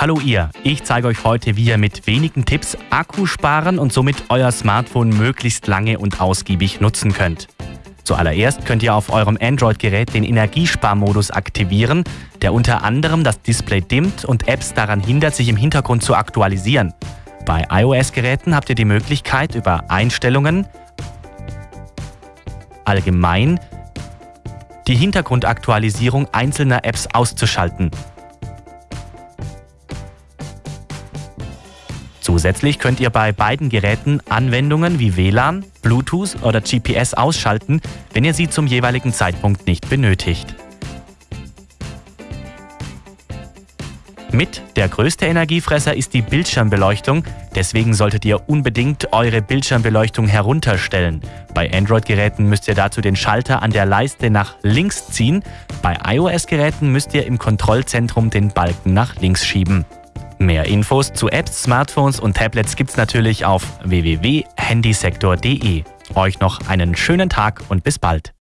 Hallo ihr, ich zeige euch heute, wie ihr mit wenigen Tipps Akku sparen und somit euer Smartphone möglichst lange und ausgiebig nutzen könnt. Zuallererst könnt ihr auf eurem Android-Gerät den Energiesparmodus aktivieren, der unter anderem das Display dimmt und Apps daran hindert, sich im Hintergrund zu aktualisieren. Bei iOS-Geräten habt ihr die Möglichkeit, über Einstellungen, allgemein, die Hintergrundaktualisierung einzelner Apps auszuschalten. Zusätzlich könnt ihr bei beiden Geräten Anwendungen wie WLAN, Bluetooth oder GPS ausschalten, wenn ihr sie zum jeweiligen Zeitpunkt nicht benötigt. Mit der größte Energiefresser ist die Bildschirmbeleuchtung, deswegen solltet ihr unbedingt eure Bildschirmbeleuchtung herunterstellen. Bei Android-Geräten müsst ihr dazu den Schalter an der Leiste nach links ziehen, bei iOS-Geräten müsst ihr im Kontrollzentrum den Balken nach links schieben. Mehr Infos zu Apps, Smartphones und Tablets gibt's natürlich auf www.handysektor.de. Euch noch einen schönen Tag und bis bald.